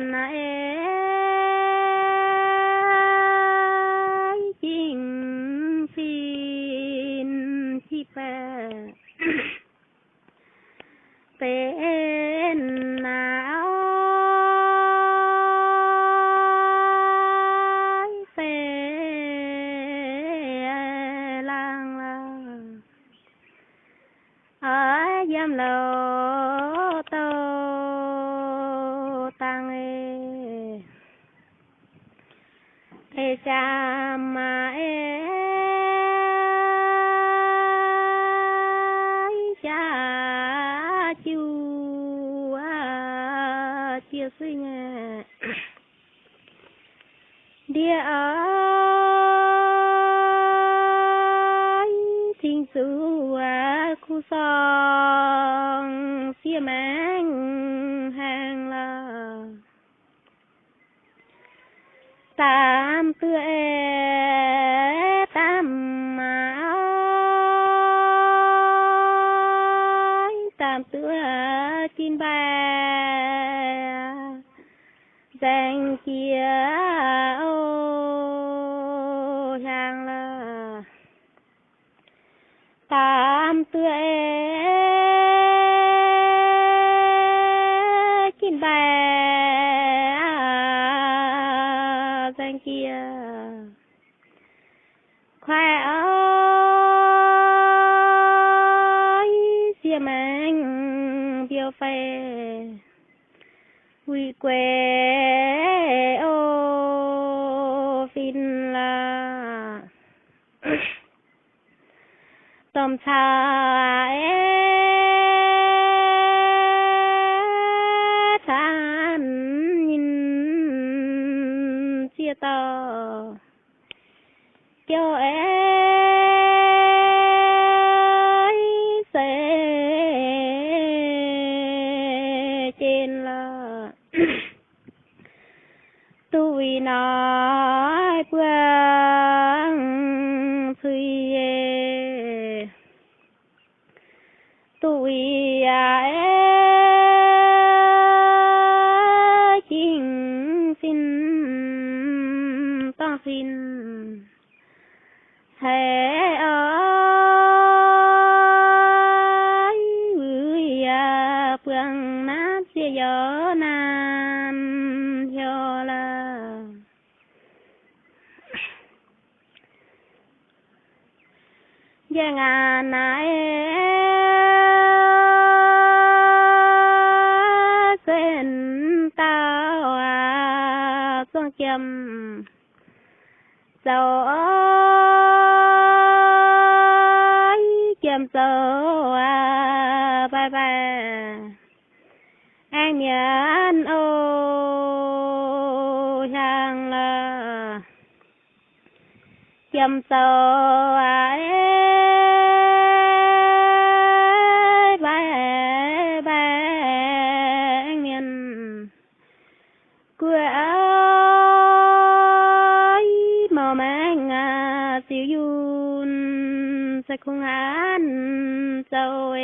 ngàn ế chính xin chi bè tên nào phê lang lang ở giam mà em cha chu à chia suy địa ơi sự à khu son xia mang hàng là tam tưa tam tưa chín ba. Danh kia ô hàng là tam tưa chín ba. Danh kia khoe ơi quy quê ô phin la tôm xa ê than nhìn chia tờ cho ơi tôi nói quang suy e. tôi à e chính xin, ta xin. Thế ơi ơi phương à nát chia gió nam cho là giang à nãy e, quên tao à xuống châm. Dầu chim châm à bye bye anh nhận ô hàng là chim dầu à yun sẽ không ăn. Sâu